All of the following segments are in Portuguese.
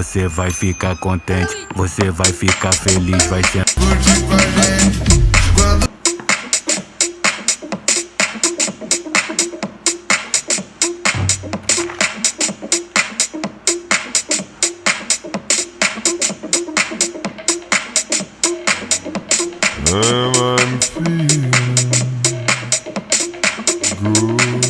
Você vai ficar contente, você vai ficar feliz, vai ser. I'm feeling good.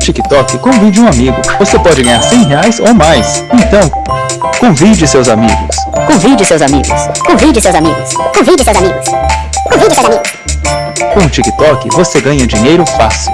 TikTok, convide um amigo. Você pode ganhar 100 reais ou mais. Então, convide seus amigos. Convide seus amigos. Convide seus amigos. Convide seus amigos. Convide seus amigos. Com o TikTok, você ganha dinheiro fácil.